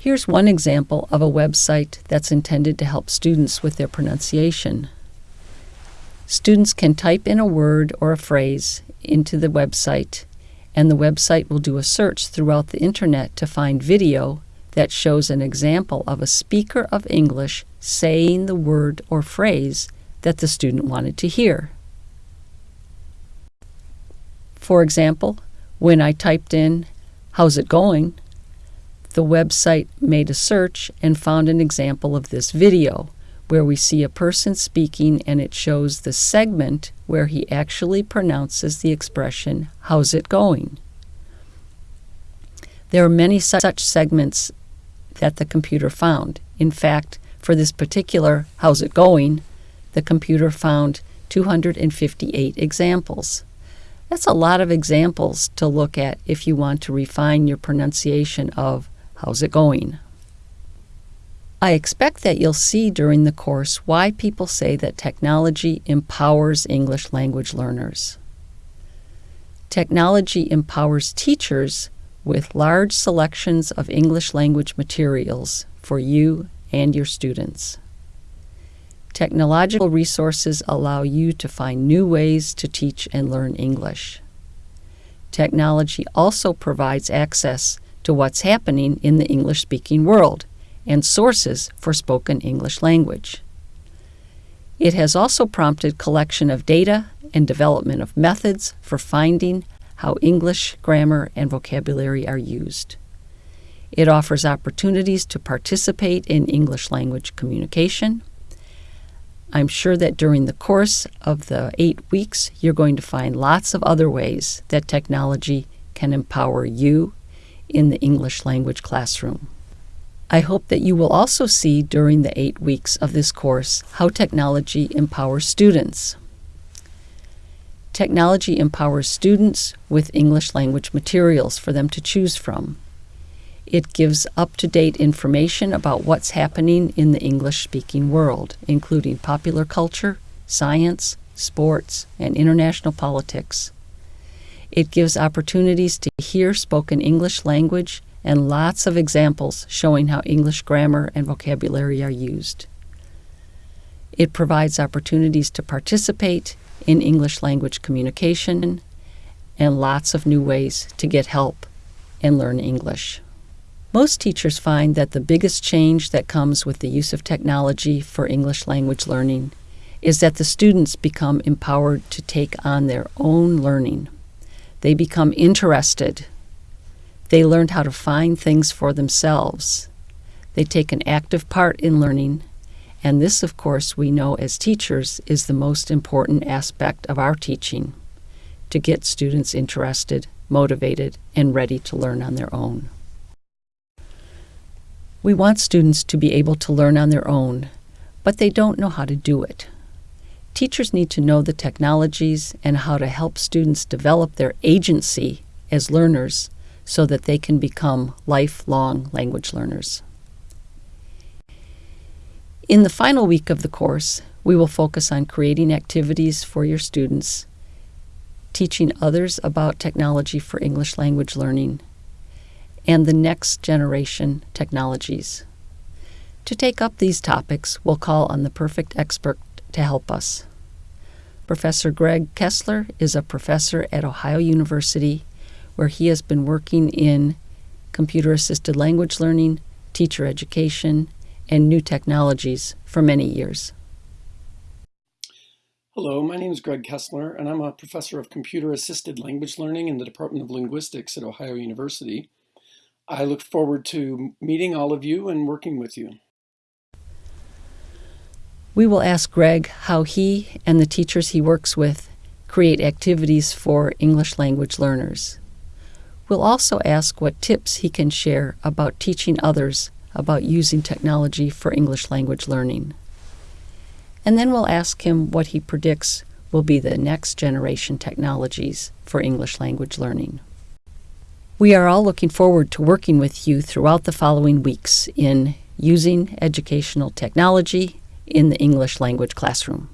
Here's one example of a website that's intended to help students with their pronunciation. Students can type in a word or a phrase into the website, and the website will do a search throughout the internet to find video that shows an example of a speaker of English saying the word or phrase that the student wanted to hear. For example, when I typed in, How's it going? The website made a search and found an example of this video where we see a person speaking and it shows the segment where he actually pronounces the expression, How's it going? There are many such segments that the computer found. In fact, for this particular How's it going, the computer found 258 examples. That's a lot of examples to look at if you want to refine your pronunciation of How's it going? I expect that you'll see during the course why people say that technology empowers English language learners. Technology empowers teachers with large selections of English language materials for you and your students. Technological resources allow you to find new ways to teach and learn English. Technology also provides access to what's happening in the English speaking world and sources for spoken English language. It has also prompted collection of data and development of methods for finding how English grammar and vocabulary are used. It offers opportunities to participate in English language communication. I'm sure that during the course of the eight weeks, you're going to find lots of other ways that technology can empower you in the English language classroom. I hope that you will also see during the eight weeks of this course how technology empowers students. Technology empowers students with English language materials for them to choose from. It gives up to date information about what's happening in the English speaking world, including popular culture, science, sports, and international politics. It gives opportunities to hear spoken English language and lots of examples showing how English grammar and vocabulary are used. It provides opportunities to participate in English language communication and lots of new ways to get help and learn English. Most teachers find that the biggest change that comes with the use of technology for English language learning is that the students become empowered to take on their own learning. They become interested. They learn how to find things for themselves. They take an active part in learning. And this, of course, we know as teachers is the most important aspect of our teaching to get students interested, motivated, and ready to learn on their own. We want students to be able to learn on their own, but they don't know how to do it. Teachers need to know the technologies and how to help students develop their agency as learners so that they can become lifelong language learners. In the final week of the course, we will focus on creating activities for your students, teaching others about technology for English language learning, and the next generation technologies. To take up these topics, we'll call on the perfect expert to help us. Professor Greg Kessler is a professor at Ohio University where he has been working in computer assisted language learning, teacher education, and new technologies for many years. Hello, my name is Greg Kessler, and I'm a professor of computer assisted language learning in the Department of Linguistics at Ohio University. I look forward to meeting all of you and working with you. We will ask Greg how he and the teachers he works with create activities for English language learners. We'll also ask what tips he can share about teaching others about using technology for English language learning. And then we'll ask him what he predicts will be the next generation technologies for English language learning. We are all looking forward to working with you throughout the following weeks in using educational technology in the English language classroom.